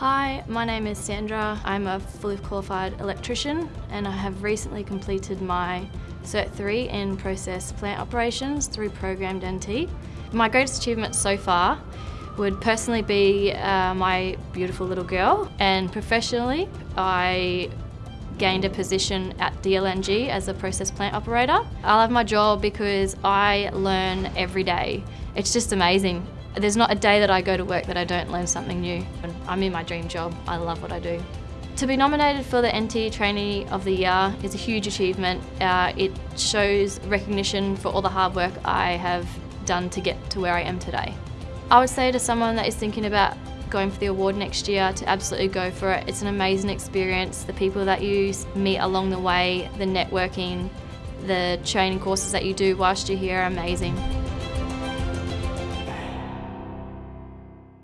Hi, my name is Sandra. I'm a fully qualified electrician and I have recently completed my Cert 3 in Process Plant Operations through Programmed NT. My greatest achievement so far would personally be uh, my beautiful little girl and professionally I gained a position at DLNG as a process plant operator. I love my job because I learn every day. It's just amazing. There's not a day that I go to work that I don't learn something new. I'm in my dream job. I love what I do. To be nominated for the NT Trainee of the Year is a huge achievement. Uh, it shows recognition for all the hard work I have done to get to where I am today. I would say to someone that is thinking about going for the award next year to absolutely go for it. It's an amazing experience. The people that you meet along the way, the networking, the training courses that you do whilst you're here are amazing.